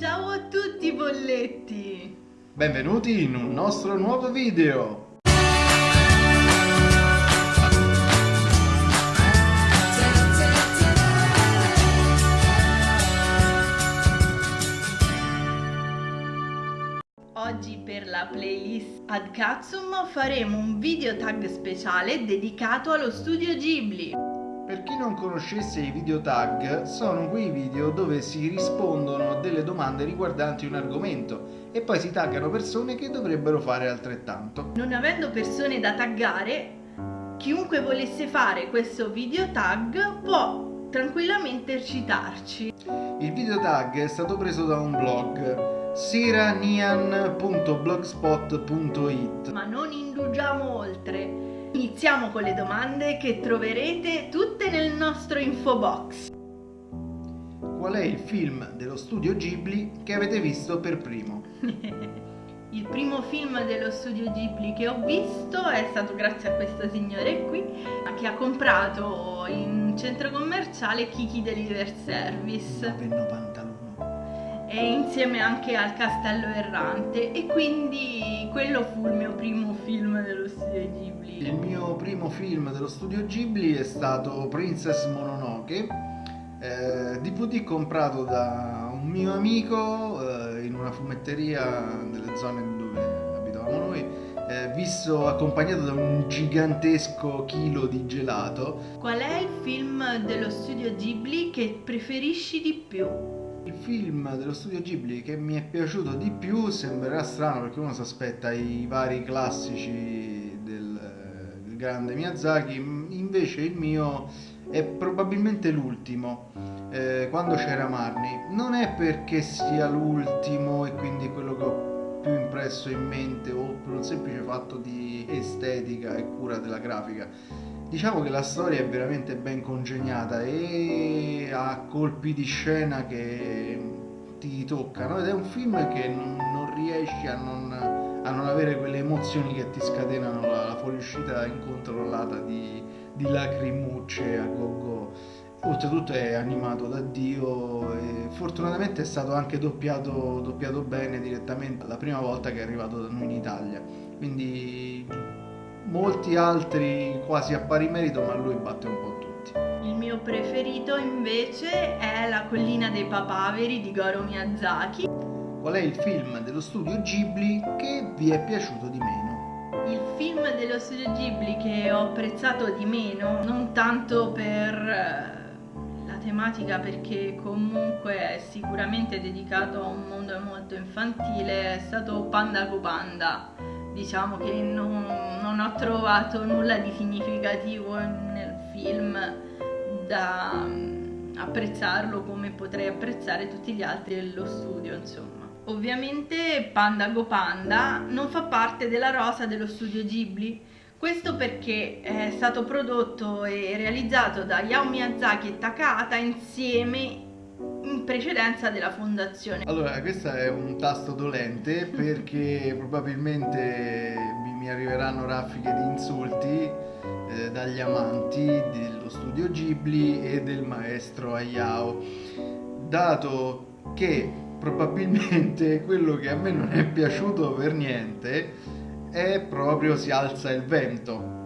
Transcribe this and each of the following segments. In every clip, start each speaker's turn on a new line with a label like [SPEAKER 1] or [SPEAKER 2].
[SPEAKER 1] Ciao a tutti bolletti!
[SPEAKER 2] Benvenuti in un nostro nuovo video!
[SPEAKER 1] Oggi per la playlist Ad Katsum faremo un video tag speciale dedicato allo studio Ghibli.
[SPEAKER 2] Per chi non conoscesse i video tag, sono quei video dove si rispondono a delle domande riguardanti un argomento e poi si taggano persone che dovrebbero fare altrettanto.
[SPEAKER 1] Non avendo persone da taggare, chiunque volesse fare questo video tag può tranquillamente citarci.
[SPEAKER 2] Il video tag è stato preso da un blog siranian.blogspot.it
[SPEAKER 1] Ma non indugiamo oltre. Iniziamo con le domande che troverete tutte nel nostro info box.
[SPEAKER 2] Qual è il film dello studio Ghibli che avete visto per primo?
[SPEAKER 1] il primo film dello studio Ghibli che ho visto è stato grazie a questo signore qui che ha comprato in centro commerciale Kiki Deliver Service.
[SPEAKER 2] 9,91
[SPEAKER 1] e insieme anche al Castello Errante e quindi quello fu il mio primo film dello studio Ghibli.
[SPEAKER 2] Il mio primo film dello studio Ghibli è stato Princess Mononoke, eh, DVD comprato da un mio amico eh, in una fumetteria nelle zone dove abitavamo noi, eh, visto accompagnato da un gigantesco chilo di gelato.
[SPEAKER 1] Qual è il film dello studio Ghibli che preferisci di più?
[SPEAKER 2] Il film dello studio Ghibli che mi è piaciuto di più sembrerà strano perché uno si aspetta i vari classici del, del grande Miyazaki, invece il mio è probabilmente l'ultimo, eh, quando c'era Marni. Non è perché sia l'ultimo e quindi quello che ho più impresso in mente o per un semplice fatto di estetica e cura della grafica Diciamo che la storia è veramente ben congegnata e ha colpi di scena che ti toccano ed è un film che non, non riesci a non, a non, avere quelle emozioni che ti scatenano la, la fuoriuscita incontrollata di, di lacrimucce a go-go. Oltretutto è animato da Dio e fortunatamente è stato anche doppiato, doppiato bene direttamente la prima volta che è arrivato da noi in Italia. Quindi molti altri quasi a pari merito, ma lui batte un po' tutti.
[SPEAKER 1] Il mio preferito invece è La collina dei papaveri di Goro Miyazaki.
[SPEAKER 2] Qual è il film dello studio Ghibli che vi è piaciuto di meno?
[SPEAKER 1] Il film dello studio Ghibli che ho apprezzato di meno, non tanto per eh, la tematica perché comunque è sicuramente dedicato a un mondo molto infantile, è stato Panda Go Panda diciamo che non, non ho trovato nulla di significativo nel film da mm, apprezzarlo come potrei apprezzare tutti gli altri dello studio insomma. Ovviamente Panda Go Panda non fa parte della rosa dello studio Ghibli. Questo perché è stato prodotto e realizzato da Yao Miyazaki e Takahata insieme in precedenza della fondazione.
[SPEAKER 2] Allora, questo è un tasto dolente perché probabilmente mi, mi, arriveranno raffiche di insulti eh, dagli amanti dello studio Ghibli e del maestro Hayao, dato che probabilmente quello che a me non è piaciuto per niente è proprio Si alza il vento,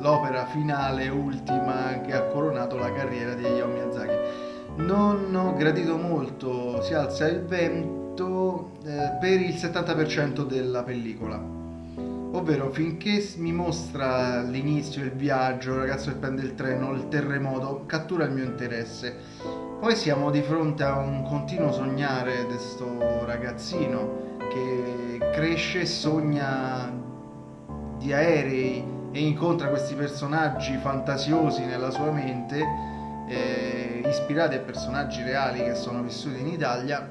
[SPEAKER 2] l'opera finale ultima che ha coronato la carriera di Hayao Miyazaki non ho gradito molto Si alza il vento eh, per il 70% della pellicola. Ovvero finché mi mostra l'inizio, il viaggio, il ragazzo che prende il treno, il terremoto, cattura il mio interesse. Poi siamo di fronte a un continuo sognare di questo ragazzino che cresce e sogna di aerei e incontra questi personaggi fantasiosi nella sua mente eh, ispirati a personaggi reali che sono vissuti in Italia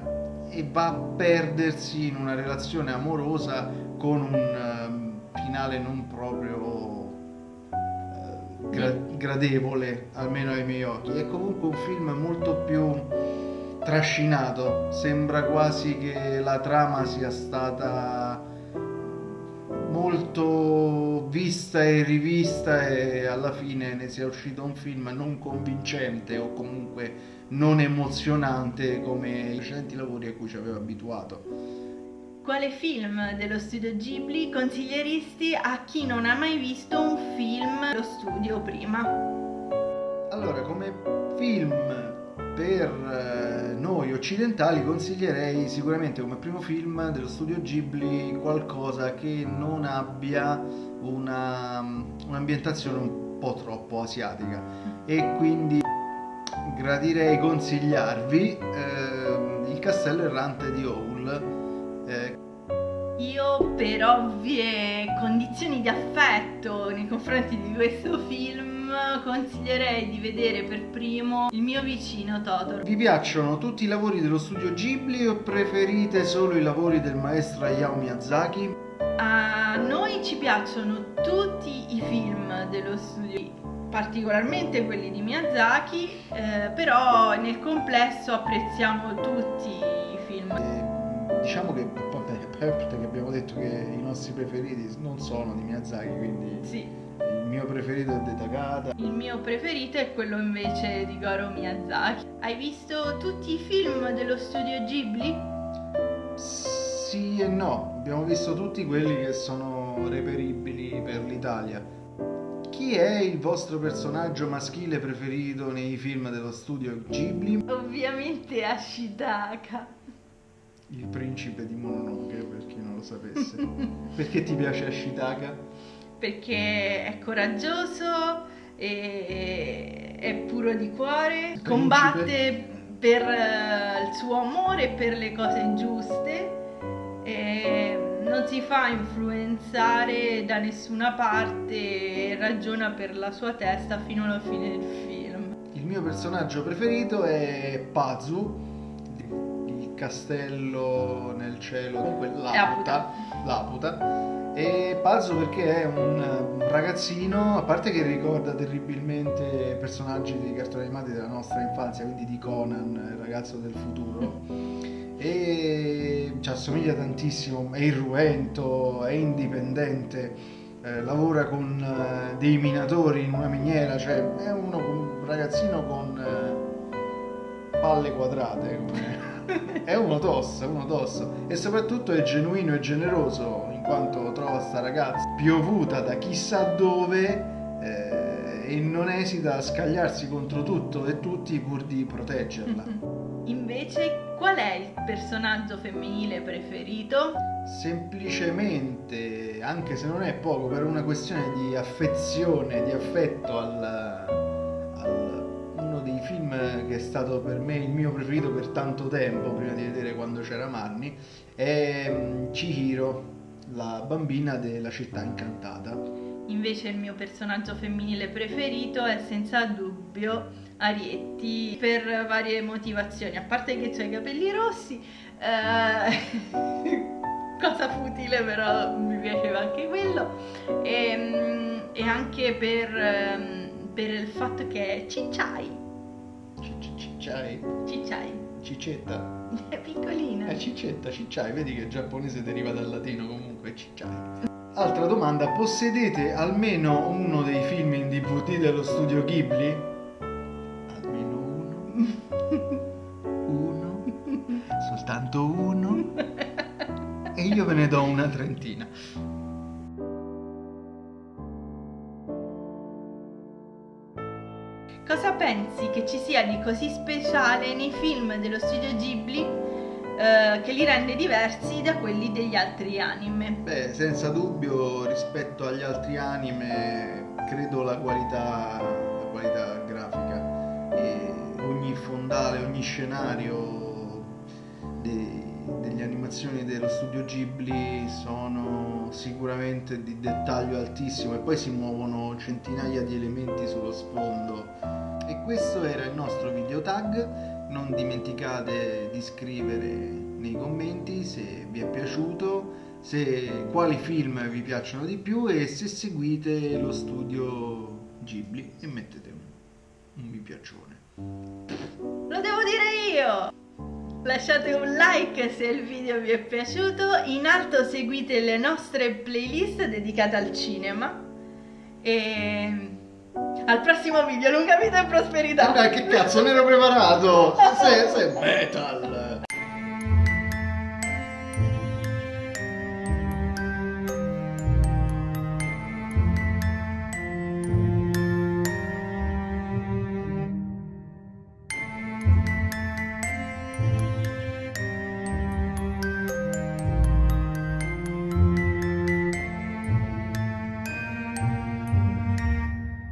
[SPEAKER 2] e va a perdersi in una relazione amorosa con un uh, finale non proprio uh, gra- gradevole, almeno ai miei occhi. È comunque un film molto più trascinato, sembra quasi che la trama sia stata molto l'ho vista e rivista e alla fine ne sia uscito un film non convincente o comunque non emozionante come i recenti lavori a cui ci aveva abituato.
[SPEAKER 1] Quale film dello studio Ghibli consiglieresti a chi non ha mai visto un film dello studio prima?
[SPEAKER 2] Allora, come film per eh, noi occidentali consiglierei sicuramente come primo film dello studio Ghibli qualcosa che non abbia una, un'ambientazione un po' troppo asiatica. E quindi gradirei consigliarvi eh, il castello errante di Howl eh,
[SPEAKER 1] io per ovvie condizioni di affetto nei confronti di questo film consiglierei di vedere per primo il mio vicino Totoro.
[SPEAKER 2] Vi piacciono tutti i lavori dello studio Ghibli o preferite solo i lavori del maestro Hayao Miyazaki?
[SPEAKER 1] A noi ci piacciono tutti i film dello studio particolarmente quelli di Miyazaki, eh, però nel complesso apprezziamo tutti i film.
[SPEAKER 2] Eh, diciamo che vabbè, che abbiamo detto che i nostri preferiti non sono di Miyazaki, quindi
[SPEAKER 1] sì.
[SPEAKER 2] Il mio preferito è Detakata.
[SPEAKER 1] Il mio preferito è quello invece di Goro Miyazaki. Hai visto tutti i film dello studio Ghibli?
[SPEAKER 2] Sì e no, abbiamo visto tutti quelli che sono reperibili per l'Italia. Chi è il vostro personaggio maschile preferito nei film dello studio Ghibli?
[SPEAKER 1] Ovviamente Ashitaka.
[SPEAKER 2] Il principe di Mononoke, per chi non lo sapesse. Perché ti piace Ashitaka?
[SPEAKER 1] Perché è coraggioso, è, è puro di cuore, combatte per uh, il suo amore e per le cose giuste. Non si fa influenzare da nessuna parte e ragiona per la sua testa fino alla fine del film.
[SPEAKER 2] Il mio personaggio preferito è Pazu, il castello nel cielo, comunque Laputa. Laputa e Pazzo perché è un, ragazzino, a parte che ricorda terribilmente personaggi di cartoni animati della nostra infanzia, quindi di Conan, il ragazzo del futuro, e ci assomiglia tantissimo, è irruento, è indipendente, eh, lavora con eh, dei minatori in una miniera, cioè è uno, un ragazzino con eh, palle quadrate. è uno tosso, è uno tosso e soprattutto è genuino e generoso quanto trova sta ragazza piovuta da chissà dove eh, e non esita a scagliarsi contro tutto e tutti pur di proteggerla.
[SPEAKER 1] Invece, qual è il personaggio femminile preferito?
[SPEAKER 2] Semplicemente, anche se non è poco, per una questione di affezione, di affetto al, al uno dei film che è stato per me il mio preferito per tanto tempo, prima di vedere quando c'era Marni, è mm, Chihiro la bambina della città incantata.
[SPEAKER 1] Invece il mio personaggio femminile preferito è senza dubbio Arietti per varie motivazioni, a parte che ha i capelli rossi, eh, cosa futile però mi piaceva anche quello, e, ehm, e anche per, ehm, per, il fatto che è cicciai.
[SPEAKER 2] Cicciai?
[SPEAKER 1] Cicciai.
[SPEAKER 2] Cicetta.
[SPEAKER 1] È piccolina.
[SPEAKER 2] È cicetta, cicciai, vedi che il giapponese deriva dal latino comunque, cicciai. Altra domanda, possedete almeno uno dei film in DVD dello studio Ghibli? Almeno uno? Uno? Soltanto uno? E io ve ne do una trentina.
[SPEAKER 1] Ci sia di così speciale nei film dello studio Ghibli eh, che li rende diversi da quelli degli altri anime?
[SPEAKER 2] Beh, senza dubbio rispetto agli altri anime credo la qualità, la qualità grafica e ogni fondale, ogni scenario delle animazioni dello studio Ghibli sono sicuramente di dettaglio altissimo e poi si muovono centinaia di elementi sullo sfondo questo era il nostro video tag. Non dimenticate di scrivere nei commenti se vi è piaciuto se, quali film vi piacciono di più e se seguite lo studio Ghibli e mettete un, un mi piacione.
[SPEAKER 1] Lo devo dire io! Lasciate un like se il video vi è piaciuto in alto seguite le nostre playlist dedicate al cinema E al prossimo video, lunga vita e prosperità.
[SPEAKER 2] Vabbè, che cazzo, non ero preparato. Sei, sei metal.